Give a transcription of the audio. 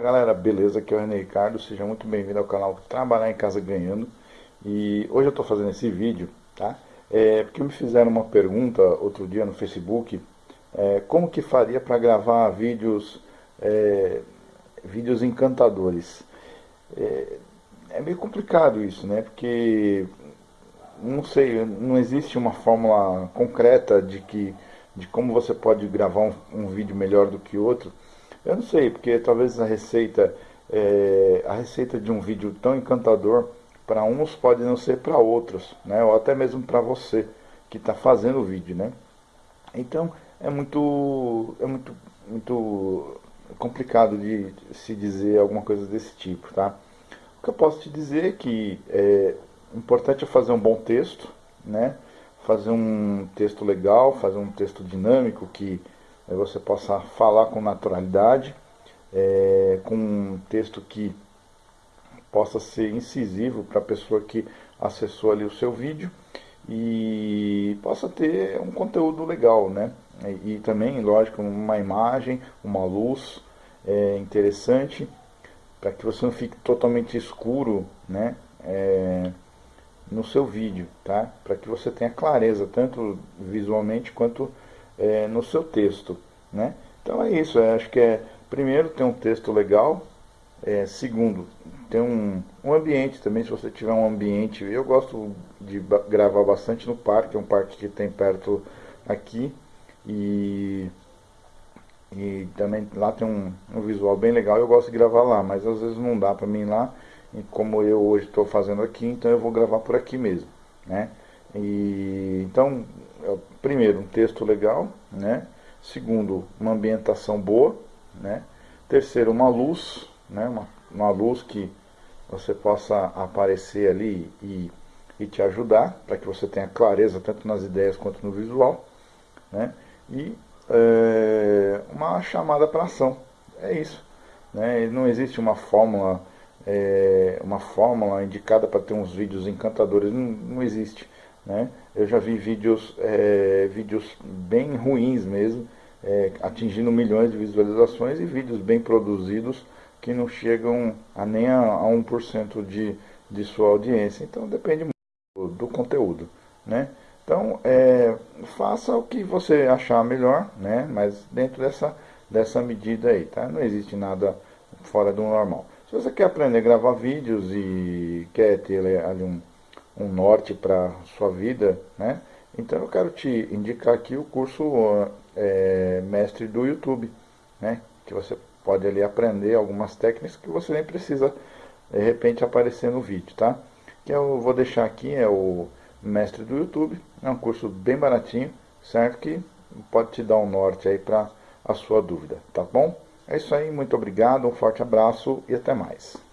Fala galera, beleza? Aqui é o René Ricardo, seja muito bem-vindo ao canal Trabalhar em Casa Ganhando E hoje eu estou fazendo esse vídeo, tá? É, porque me fizeram uma pergunta outro dia no Facebook é, Como que faria para gravar vídeos, é, vídeos encantadores? É, é meio complicado isso, né? Porque, não sei, não existe uma fórmula concreta de, que, de como você pode gravar um, um vídeo melhor do que outro eu não sei, porque talvez a receita, é, a receita de um vídeo tão encantador para uns pode não ser para outros, né? Ou até mesmo para você que está fazendo o vídeo, né? Então é muito, é muito, muito complicado de se dizer alguma coisa desse tipo, tá? O que eu posso te dizer é que é importante é fazer um bom texto, né? Fazer um texto legal, fazer um texto dinâmico que você possa falar com naturalidade, é, com um texto que possa ser incisivo para a pessoa que acessou ali o seu vídeo e possa ter um conteúdo legal, né? E, e também, lógico, uma imagem, uma luz é, interessante para que você não fique totalmente escuro, né? É, no seu vídeo, tá? Para que você tenha clareza, tanto visualmente quanto é, no seu texto. Né? Então é isso, é, acho que é, primeiro tem um texto legal, é, segundo, tem um, um ambiente também, se você tiver um ambiente, eu gosto de gravar bastante no parque, é um parque que tem perto aqui, e, e também lá tem um, um visual bem legal, eu gosto de gravar lá, mas às vezes não dá para mim ir lá, e como eu hoje estou fazendo aqui, então eu vou gravar por aqui mesmo, né? E, então, primeiro, um texto legal, né? Segundo, uma ambientação boa, né? Terceiro, uma luz, né? Uma, uma luz que você possa aparecer ali e, e te ajudar, para que você tenha clareza tanto nas ideias quanto no visual, né? E é, uma chamada para ação, é isso. Né? Não existe uma fórmula, é, uma fórmula indicada para ter uns vídeos encantadores, não, não existe. Né? Eu já vi vídeos, é, vídeos bem ruins mesmo, é, atingindo milhões de visualizações e vídeos bem produzidos que não chegam a nem a, a 1% de, de sua audiência. Então depende muito do, do conteúdo. Né? Então é, faça o que você achar melhor, né? mas dentro dessa, dessa medida aí. Tá? Não existe nada fora do normal. Se você quer aprender a gravar vídeos e quer ter ali um, um norte para sua vida, né? Então eu quero te indicar aqui o curso é, mestre do YouTube, né? Que você pode ali aprender algumas técnicas que você nem precisa de repente aparecer no vídeo, tá? Que eu vou deixar aqui é o mestre do YouTube, é um curso bem baratinho, certo? Que pode te dar um norte aí para a sua dúvida, tá bom? É isso aí, muito obrigado, um forte abraço e até mais.